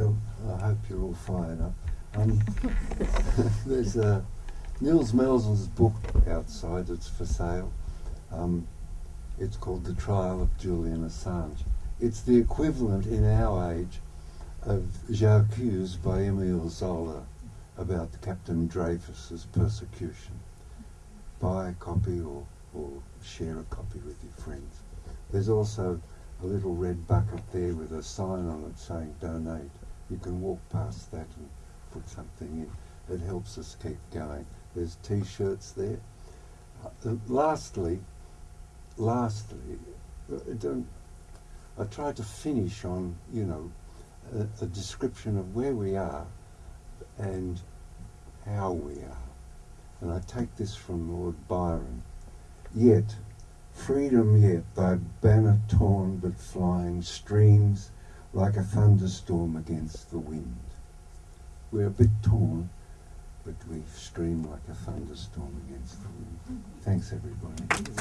Bill. I hope you're all fired up. Um, there's Nils Melzer's book outside. It's for sale. Um, it's called The Trial of Julian Assange. It's the equivalent in our age of J'accuse by Emile Zola about Captain Dreyfus's persecution. Buy a copy or, or share a copy with your friends. There's also a little red bucket there with a sign on it saying donate. You can walk past that and put something in. It helps us keep going. There's t-shirts there. Uh, lastly, lastly, uh, don't, I try to finish on, you know, a, a description of where we are and how we are. And I take this from Lord Byron. Yet, freedom yet, thy banner torn but flying, streams like a thunderstorm against the wind. We're a bit torn, but we stream like a thunderstorm against the wind. Thanks, everybody.